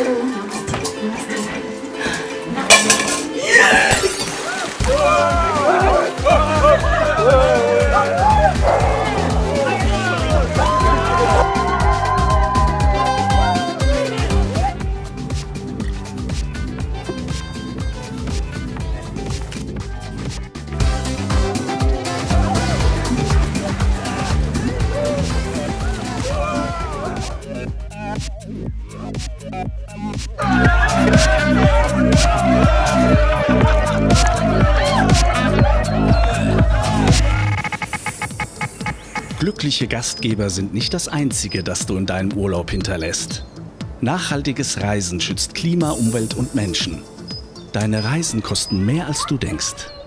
새로운 방 Glückliche Gastgeber sind nicht das Einzige, das du in deinem Urlaub hinterlässt. Nachhaltiges Reisen schützt Klima, Umwelt und Menschen. Deine Reisen kosten mehr, als du denkst.